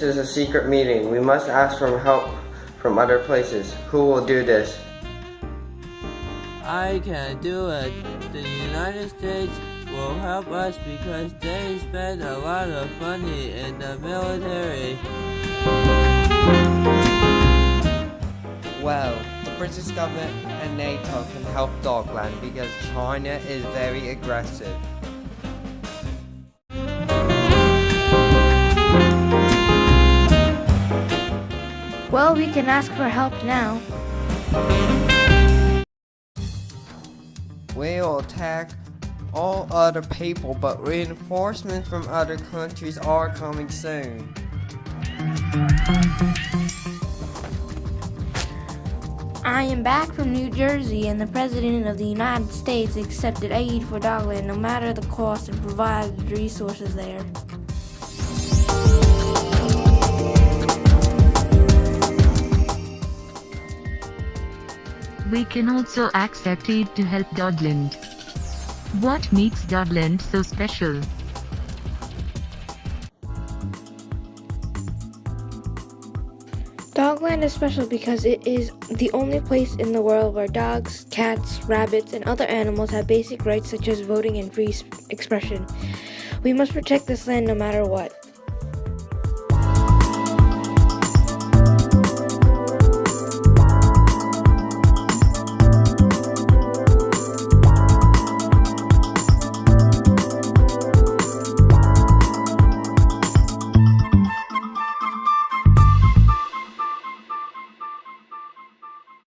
This is a secret meeting. We must ask for help from other places. Who will do this? I can do it. The United States will help us because they spend a lot of money in the military. Well, the British government and NATO can help Dogland because China is very aggressive. Well, we can ask for help now. We'll attack all other people, but reinforcements from other countries are coming soon. I am back from New Jersey, and the President of the United States accepted aid for Dogland no matter the cost and provided resources there. We can also accept aid to help Dogland. What makes Dogland so special? Dogland is special because it is the only place in the world where dogs, cats, rabbits, and other animals have basic rights such as voting and free expression. We must protect this land no matter what.